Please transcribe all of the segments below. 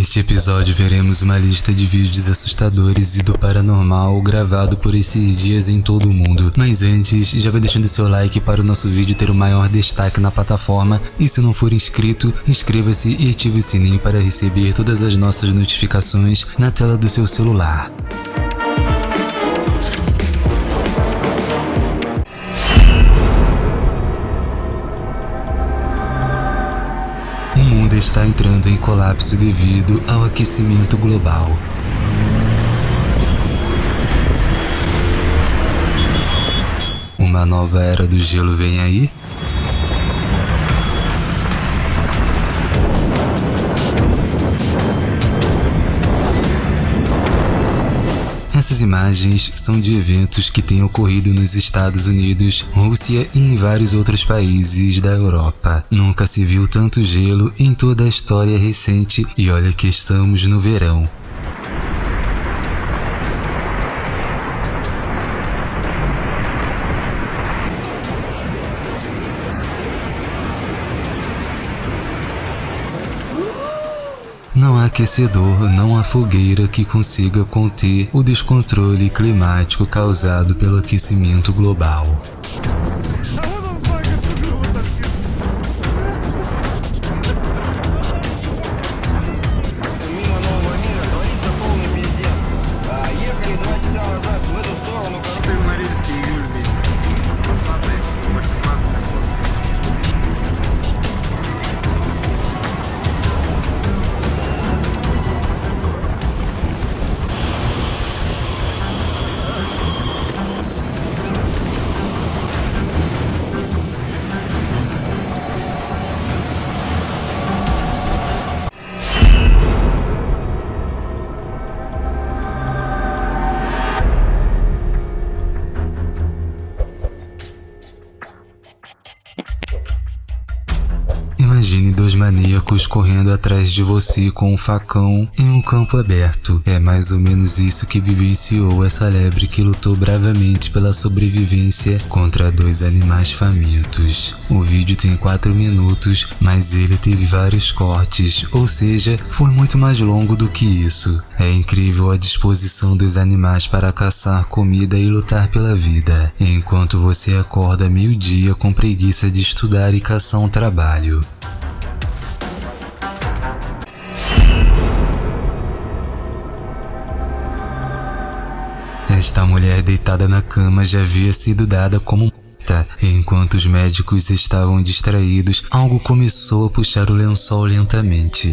Neste episódio veremos uma lista de vídeos assustadores e do paranormal gravado por esses dias em todo o mundo. Mas antes, já vai deixando seu like para o nosso vídeo ter o maior destaque na plataforma e se não for inscrito, inscreva-se e ative o sininho para receber todas as nossas notificações na tela do seu celular. Está entrando em colapso devido ao aquecimento global. Uma nova era do gelo vem aí? Essas imagens são de eventos que têm ocorrido nos Estados Unidos, Rússia e em vários outros países da Europa. Nunca se viu tanto gelo em toda a história recente e olha que estamos no verão. Não há aquecedor, não há fogueira que consiga conter o descontrole climático causado pelo aquecimento global. Maníacos correndo atrás de você com um facão em um campo aberto. É mais ou menos isso que vivenciou essa lebre que lutou bravamente pela sobrevivência contra dois animais famintos. O vídeo tem 4 minutos, mas ele teve vários cortes, ou seja, foi muito mais longo do que isso. É incrível a disposição dos animais para caçar comida e lutar pela vida, enquanto você acorda meio-dia com preguiça de estudar e caçar um trabalho. Esta mulher deitada na cama já havia sido dada como morta. Enquanto os médicos estavam distraídos, algo começou a puxar o lençol lentamente.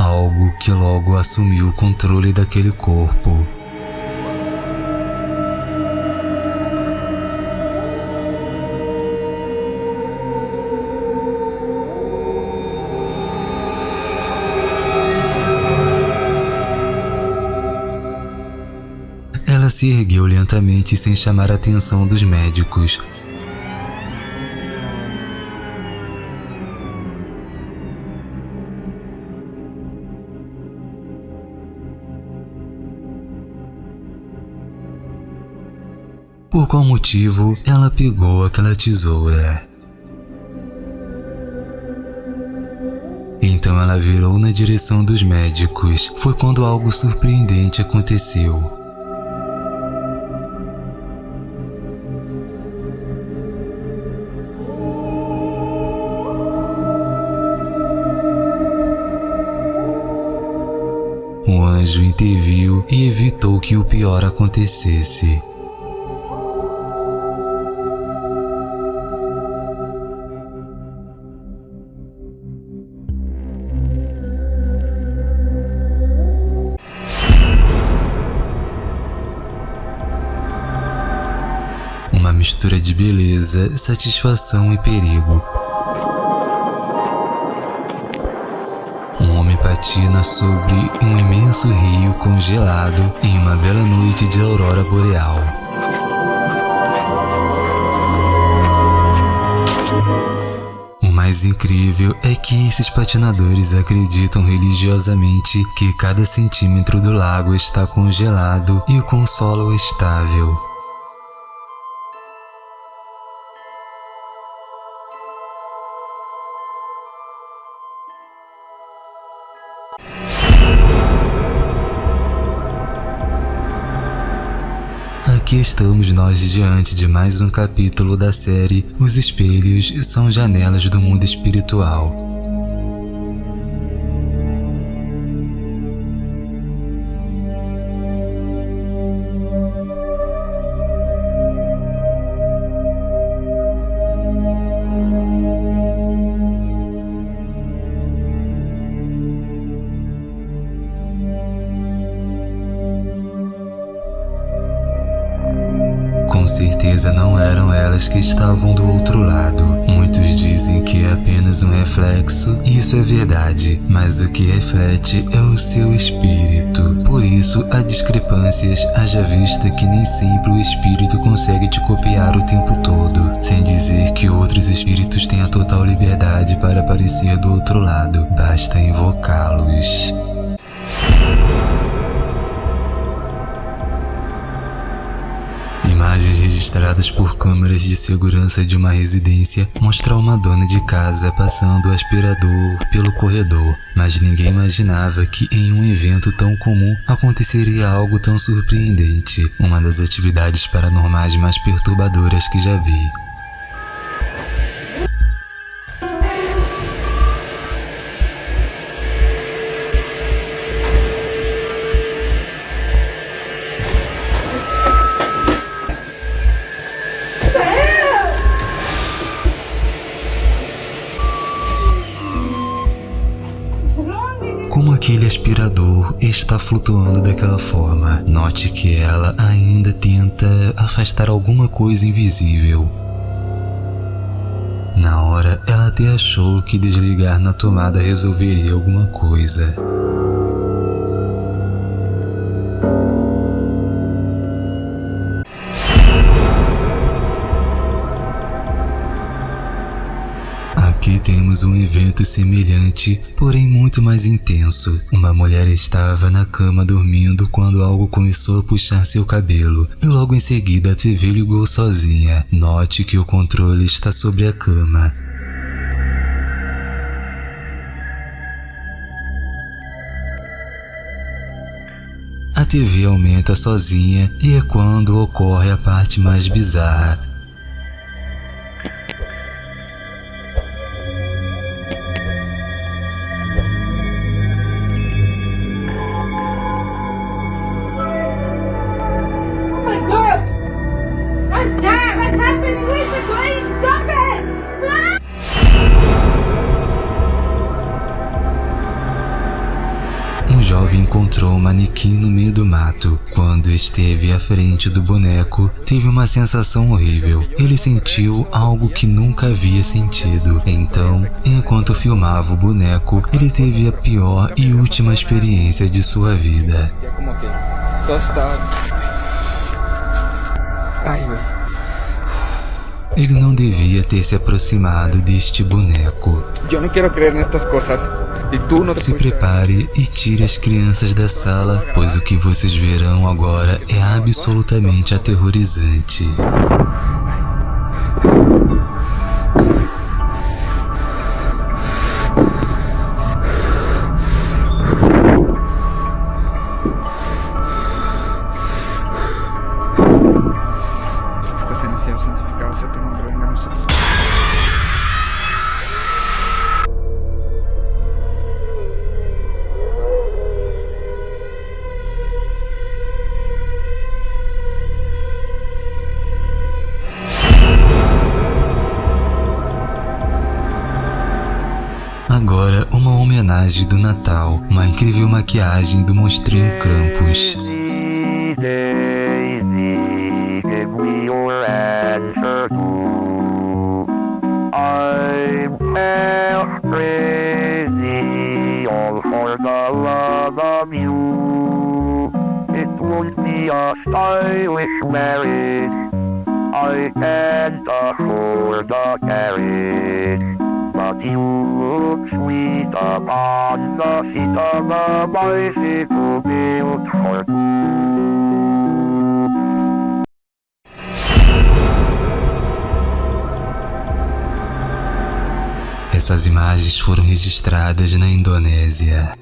Algo que logo assumiu o controle daquele corpo. Se ergueu lentamente sem chamar a atenção dos médicos. Por qual motivo ela pegou aquela tesoura? Então ela virou na direção dos médicos. Foi quando algo surpreendente aconteceu. Anjo interviu e evitou que o pior acontecesse. Uma mistura de beleza, satisfação e perigo. Patina sobre um imenso rio congelado em uma bela noite de aurora boreal. O mais incrível é que esses patinadores acreditam religiosamente que cada centímetro do lago está congelado e o solo estável. Aqui estamos nós diante de mais um capítulo da série Os Espelhos são Janelas do Mundo Espiritual. Certeza não eram elas que estavam do outro lado. Muitos dizem que é apenas um reflexo, e isso é verdade, mas o que reflete é o seu espírito. Por isso, há discrepâncias, haja vista que nem sempre o espírito consegue te copiar o tempo todo, sem dizer que outros espíritos têm a total liberdade para aparecer do outro lado, basta invocá-los. Registradas por câmeras de segurança de uma residência mostram uma dona de casa passando o aspirador pelo corredor, mas ninguém imaginava que em um evento tão comum aconteceria algo tão surpreendente, uma das atividades paranormais mais perturbadoras que já vi. Aspirador está flutuando daquela forma, note que ela ainda tenta afastar alguma coisa invisível. Na hora, ela até achou que desligar na tomada resolveria alguma coisa. Aqui temos um evento semelhante, porém muito mais intenso. Uma mulher estava na cama dormindo quando algo começou a puxar seu cabelo, e logo em seguida a TV ligou sozinha. Note que o controle está sobre a cama. A TV aumenta sozinha e é quando ocorre a parte mais bizarra. Encontrou um manequim no meio do mato. Quando esteve à frente do boneco, teve uma sensação horrível. Ele sentiu algo que nunca havia sentido. Então, enquanto filmava o boneco, ele teve a pior e última experiência de sua vida. Ele não devia ter se aproximado deste boneco. Yo no quiero creer en estas Se prepare e tire as crianças da sala, pois o que vocês verão agora é absolutamente aterrorizante. Uma homenagem do Natal, uma incrível maquiagem do monstrinho Krampus. A. I can't afford the carriage. But you look sweet upon the seat of a bicycle built for two. Essas imagens foram registradas na Indonésia.